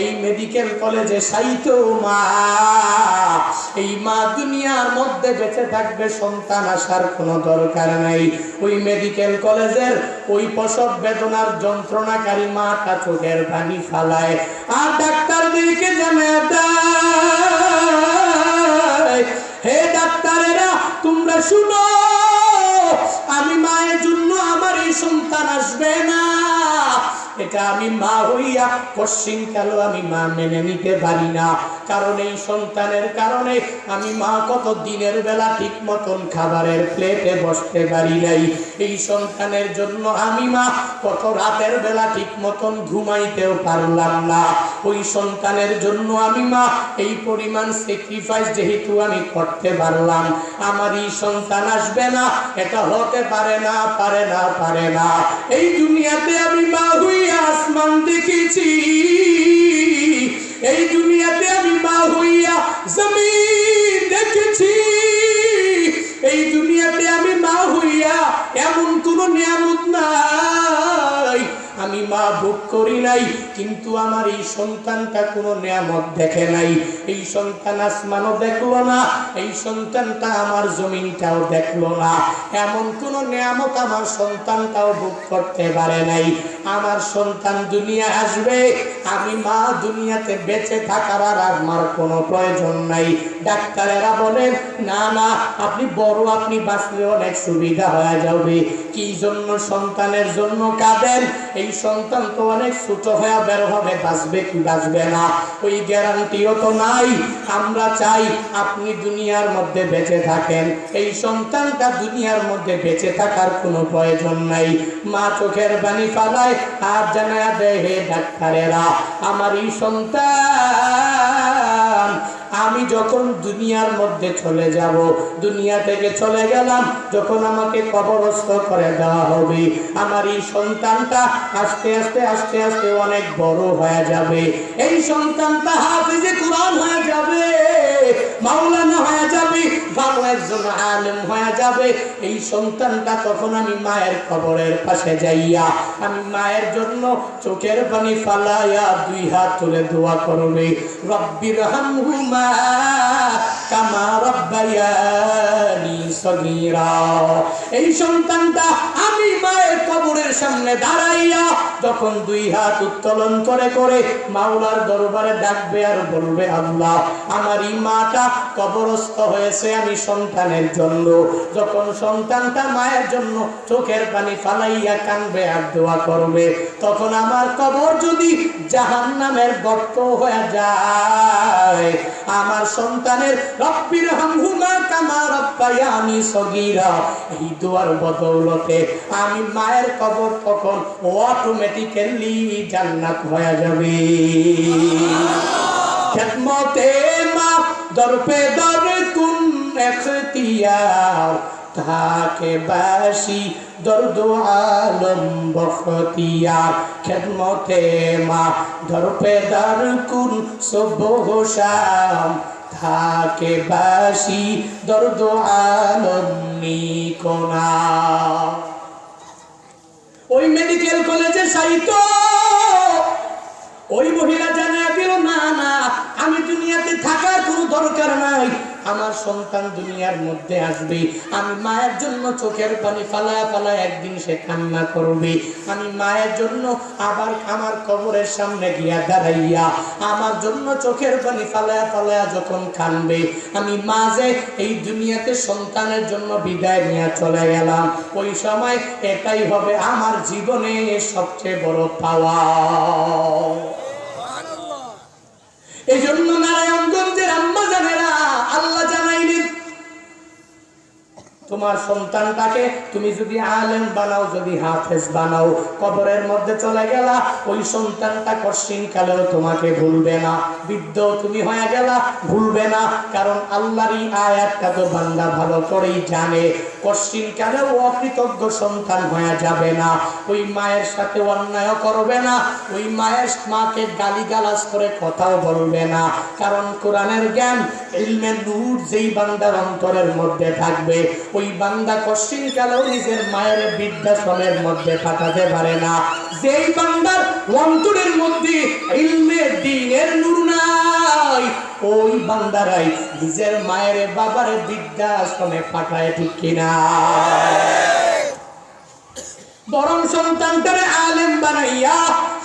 এই মেডিকেল কলেজে সাইত মা। এই মা দুনিয়ার মধ্যে বেঁচে থাকবে, সন্তান আসার কোনো দরকার নাই। ওই মেডিকেল কলেজের ওই প্রসব বেদনার যন্ত্রণাকারী মাটা চোখের পানি ফালায়। আর ডাক্তারদেরকে জানে দেয় হে ডাক্তারেরা, তোমরা শুনো এটা আমি মা হইয়া পশ্চিম কালো আমি মা মেনে নিতে পারি না। কারণ এই সন্তানের কারণে আমি মা কত দিনের বেলা ঠিক মতন খাবারের প্লেটে বসতে পারি নাই। এই সন্তানের জন্য আমি মা কত রাতের বেলা ঠিক মতন ঘুমাইতেও পারলাম না। ওই সন্তানের জন্য আমি মা এই পরিমাণ স্যাক্রিফাইস যেহেতু আমি করতে পারলাম। আমার এই সন্তান আসবে না, এটা হতে পারে না পারে না পারে না। এই দুনিয়াতে আমি মা হইয়া আসমান দেখেছি। এই দুনিয়াতে আমি মা হইয়া জমিন দেখেছি। এই দুনিয়াতে আমি মা হইয়া এমন কোন নিয়ামত নাই। আমি মা ভোগ করি নাই, কিন্তু আমার এই সন্তানটা কোনো নিয়ামত দেখে নাই। এই সন্তান আসমানও দেখল না, এই সন্তানটা আমার জমিনটাও দেখল না। এমন কোন নিয়ামত আমার সন্তানটাও ভোগ করতে পারে নাই। আমার সন্তান দুনিয়া আসবে, আমি মা দুনিয়াতে বেঁচে থাকার আর আমার কোনো প্রয়োজন নাই। ডাক্তারেরা বলেন, না না, আপনি বড়, আপনি বাঁচলে অনেক সুবিধা হয়ে যাবে। কি জন্য সন্তানের জন্য কাঁদেন? এই সন্তান তো অনেক ছোট হয়ে বের হবে, বাঁচবে কি বাঁচবে না? ওই গ্যারান্টিও তো নাই। আমরা চাই আপনি দুনিয়ার মধ্যে বেঁচে থাকেন। এই সন্তানটা দুনিয়ার মধ্যে বেঁচে থাকার কোনো প্রয়োজন নাই। মা চোখের বাণী ফালায় আর জানা দেহে ডাক্তারেরা আমারই সন্তান আমি যখন দুনিয়ার মধ্যে চলে যাব, দুনিয়া থেকে চলে গেলাম, যখন আমাকে কবরস্থ করে দেওয়া হবে, আমার এই সন্তানটা আস্তে আস্তে আস্তে আস্তে অনেক বড় হয়ে যাবে। এই সন্তানটা হাফিজে কোরআন হয়ে যাবে, মাওলানা হয়ে যাবে, ভালো একজন আলেম হয়ে যাবে। এই সন্তানটা তখন আমি মায়ের কবরের পাশে যাইয়া, আমি মায়ের জন্য চোখের পানি ফালাইয়া দুই হাত তুলে দোয়া করবে। রব্বির হামহুমা এই সন্তানটা আমি মায়ের কবরের সামনে দাঁড়াইয়া যখন দুই হাত উত্তোলন করে করে মাওলার দরবারে ডাকবে আর বলবে, আল্লাহ আমার এই মাটা কবরস্থ হয়েছে আমি সন্তানের জন্য। যখন সন্তানটা মায়ের জন্য চোখের পানি ফালাইয়া কানবে আর দোয়া করবে, তখন আমার কবর যদি জাহান নামের গর্ত হয়ে যায় আমার সন্তানের রব্বির হামহুমা কামা রব্বায়ানি সগীরা। এই দুয়ার বদৌলতে আমি মায়ের কবর তখন অটোমেটিক্যালি জান্নাত হয়ে যাবে। খেদমতে মা, দরপে দর কুন এখতিয়ার। থাকে বাসি দর্দ আলম বখতিয়ার, খেদমতে মা দরপে দর কুন সবহ শাম। থাকে বাসি দর্দ আলম নিকোনা। ওই মেডিকেল কলেজে সাহিত্য ওই মহিলা জানা দিল, না না, আমি দুনিয়াতে থাকার কোনো দরকার নাই। আমার সন্তান দুনিয়ার মধ্যে আসবে। আমি মায়ের জন্য চোখের পানি ফালায় ফালায় একদিন সে কান্না করবে। আমি মায়ের জন্য আবার আমার কবরের সামনে গিয়া দাঁড়াইয়া আমার জন্য চোখের পানি ফালায় ফালায় যখন কানবে আমি মাঝে এই দুনিয়াতে সন্তানের জন্য বিদায় নিয়ে চলে গেলাম। ওই সময় এটাই হবে আমার জীবনে সবচেয়ে বড় পাওয়া। এই জন্য নারায়ণগঞ্জের তোমার সন্তানটাকে তুমি যদি আলেম বানাও, যদি হাফেজ বানাও, কবরের মধ্যে চলে গেলা, ওই সন্তানটা কশিন কালেও তোমাকে ভুলবে না। বৃদ্ধ তুমি হয়ে গেলা, ভুলবে না, কারণ আল্লাহরই আয়াতটা তো বান্দা ভালো করেই জানে। কশিন কালেও অকৃতজ্ঞ সন্তান হয়ে যাবে না? ওই মায়ের সাথে অন্যায় করবে না। ওই মায়ের মাকে গালি গালাজ করে কথাও বলবে না। কারণ কোরআনের জ্ঞান ইলমে নূর যেই বান্দার অন্তরের মধ্যে থাকবে, ওই বান্দা কশিন কালেও নিজের মায়ের বৃদ্ধাশ্রমের মধ্যে পাঠাতে পারে না। যেই বান্দার অন্তরের মধ্যে ইলমে দিন ওই বান্দারাই নিজের মায়ের বাবার বৃদ্ধাশ্রমে পাঠায় ঠিক কিনা? বরং সন্তানটারে আলেম বানাইয়া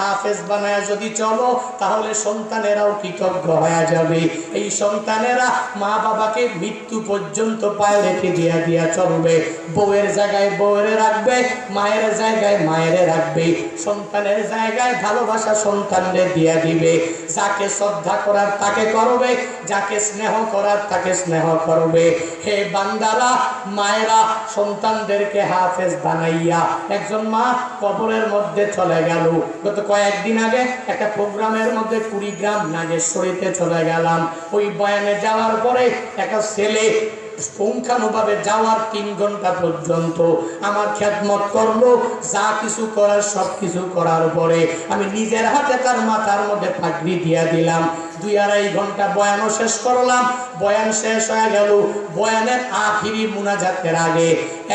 হাফেজ বানায়া যদি চলো, তাহলে সন্তানেরাও কৃতজ্ঞ হয়ে যাবে। এই সন্তানেরা মা বাবাকে মৃত্যু পর্যন্ত পায়ে রেখে দিয়া দিয়া চলবে। বউয়ের জায়গায় বউয়ের রাখবে, মায়ের জায়গায় মায়ের রাখবে। সন্তানের জায়গায় ভালোবাসা সন্তানদের দিয়া দিবে। যাকে শ্রদ্ধা করার তাকে করবে, যাকে স্নেহ করার তাকে স্নেহ করবে। হে বান্দারা, মায়েরা, সন্তানদেরকে হাফেজ বানাইয়া একজন মা কবরের মধ্যে চলে গেল। গত কয়েকদিন আগে একটা প্রোগ্রামের মধ্যে কুড়িগ্রাম নাগেশ্বরীতে চলে গেলাম। ওই বয়ানে যাওয়ার পরে একটা ছেলে পুঙ্খানুভাবে যাওয়ার তিন ঘণ্টা পর্যন্ত আমার খ্যাতমত করল, যা কিছু করার সব কিছু করার পরে আমি নিজের হাতে তার মাথার মধ্যে পাগড়ি দিয়া দিলাম। দুই আড়াই ঘণ্টা বয়ানও শেষ করলাম। বয়ান শেষ হয়ে গেল। বয়ানের আখিরি মুনাজাতের আগে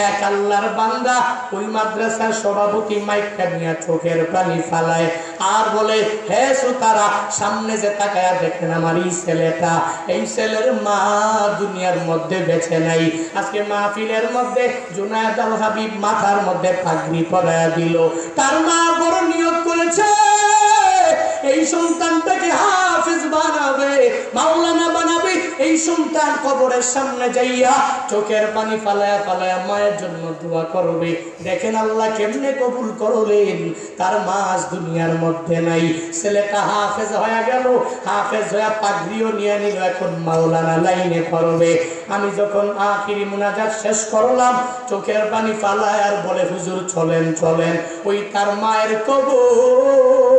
এক আল্লাহর বান্দা ওই মাদ্রাসার সভাপতি মাইকটা নিয়ে চোখের পানি ফালায় আর বলে, হে সুতারা সামনে যে তাকায়া দেখেন আমার এই ছেলেটা। এই ছেলের মা দুনিয়ার মধ্যে বেছে নাই। আজকে মাহফিলের মধ্যে জুনায়দ আল হাবিব মাথার মধ্যে পাগড়ি পরায়া দিল। তার মা বড় নিয়োগ করেছে। এই সন্তানটাকে হাফেজ বানাবে, মাওলানা বানাবে। এই সন্তান কবরের সামনে যাইয়া চোখের পানি ফালায়া ফালায়া মায়ের জন্য দোয়া করবে। দেখেন আল্লাহ কেমনে কবুল করলেন। তার মাস দুনিয়ার মধ্যে নাই। ছেলেটা হাফেজ হয়ে গেল, হাফেজ হয়ে পাগড়িও নিয়ে নিল, এখন মাওলানা লাইনে করবে আমি যখন আখিরি মুনাজাত শেষ করলাম, চোখের পানি ফালায় আর বলে, হুজুর, চলেন চলেন। ওই তার মায়ের কবর।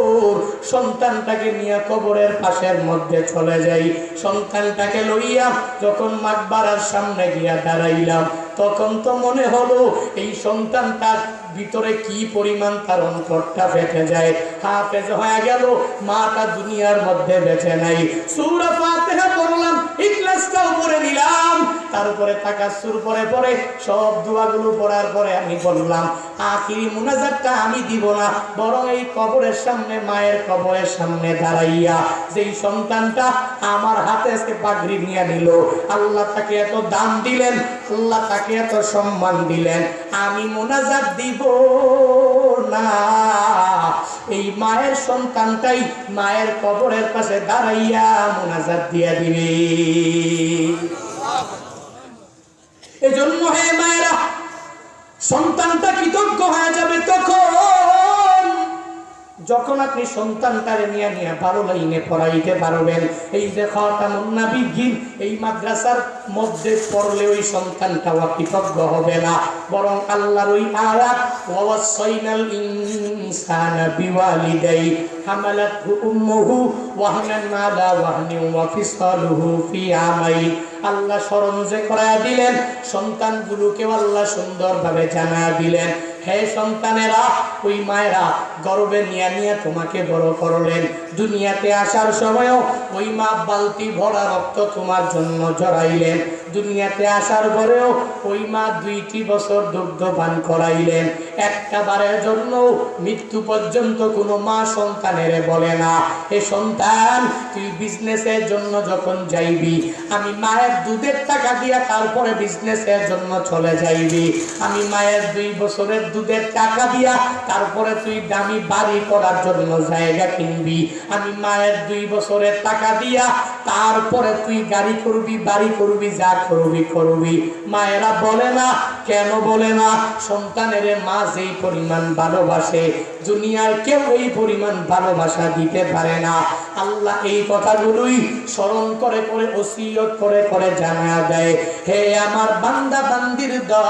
সন্তানটাকে নিয়ে কবরের পাশের মধ্যে চলে যাই। সন্তানটাকে লইয়া যখন মাকবারার সামনে গিয়া দাঁড়াইলাম, তখন তো মনে হলো এই সন্তানটার ভিতরে কি পরিমাণ তার অন্তরটা ফেটে যায়? হাফেজ হয়ে গেল মাটা দুনিয়ার মধ্যে বেঁচে নাই। সূরা ফাতিহা পড়লাম ইখলাসটাও পড়ে নিলাম। তারপরে পরে পরে সব দোয়াগুলো পড়ার পরে আমি বললাম, আখিরি মুনাজাতটা আমি দিব না, বরং এই কবরের সামনে, মায়ের কবরের সামনে দাঁড়াইয়া যেই সন্তানটা আমার হাতে আজকে পাগড়ি নিয়ে নিল, আল্লাহ তাকে এত দাম দিলেন আল্লাহ তাকে এত সম্মান দিলেন, আমি মোনাজাত দিব না। এই মায়ের সন্তানটাই মায়ের কবরের পাশে দাঁড়াইয়া মোনাজাত দিয়া দিবে। এজন্য হে মায়েরা, সন্তানটা কৃতজ্ঞ হয়ে যাবে তখন? যখন আপনি সন্তানটারে নিয়ে নিয়ে ভালো লাইনে পড়াইতে পারবেন, এই যে খতামুন্না বিজ্ঞান এই মাদ্রাসার মধ্যে পড়লে ওই সন্তানটাও কৃতজ্ঞ হবে না। বরং আল্লাহর ওই আয়াত ওয়াসাইনাল আল্লাহ স্মরণ যে করায়া দিলেন, সন্তানগুলোকেও আল্লাহ সুন্দরভাবে জানা দিলেন। হে সন্তানেরা, ওই মায়েরা গর্বে নিয়ে নিয়ে তোমাকে বড় করলেন। দুনিয়াতে আসার সময়ও ওই মা বালতি ভরা রক্ত তোমার জন্য জড়াইলেন। দুনিয়াতে আসার পরেও ওই মা দুইটি বছর দুগ্ধ পান করাইলেন। একটা বারের জন্য মৃত্যু পর্যন্ত কোনো মা সন্তানের বলে না। এ সন্তান, তুই বিজনেসের জন্য যখন যাইবি, আমি মায়ের দুধের টাকা দিয়া তারপরে বিজনেসের জন্য চলে যাইবি। আমি মায়ের দুই বছরের দুধের টাকা দিয়া তারপরে তুই দামি বাড়ি করার জন্য জায়গা কিনবি। আমি মায়ের দুই বছরের টাকা দিয়া তারপরে তুই গাড়ি করবি, বাড়ি করবি, যা করবি করবি। মায়েরা বলে না, কেন বলে না? সন্তানের মা যেই পরিমাণ ভালোবাসে, দুনিয়ার কেউ এই পরিমাণ ভালোবাসা দিতে পারে না। আল্লাহ এই কথাগুলোই স্মরণ করে করে, ওসিয়ত করে করে জানা দেয়। হে আমার বান্দা, বান্দির মায়ের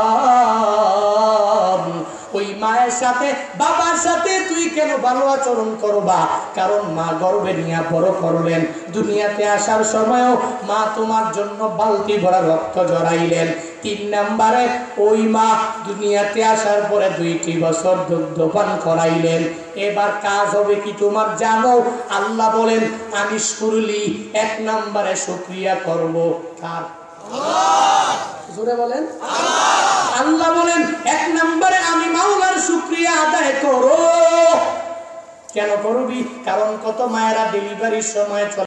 সাথে, বাবার সাথে তুই কেন ভালো আচরণ করবা? কারণ মা গর্বে নিয়ে বড় করলেন। দুনিয়াতে আসার সময়ও মা তোমার জন্য বালতি ভরা রক্ত জড়াইলেন। তিন নাম্বারে, ওই মা দুনিয়াতে আসার পরে দুইটি বছর দুগ্ধপান করাইলেন। এবার কাজ হবে কি তোমার? জানো, আল্লাহ বলেন, আমি শুরুলি এক নাম্বারে শুক্রিয়া করব কার জোরে বলেন। আল্লাহ বলেন, এক নম্বরে আমি মাওলার শুক্রিয়া আদায় করো। কেন করবি? কারণ কত মায়েরা ডেলিভারির সময়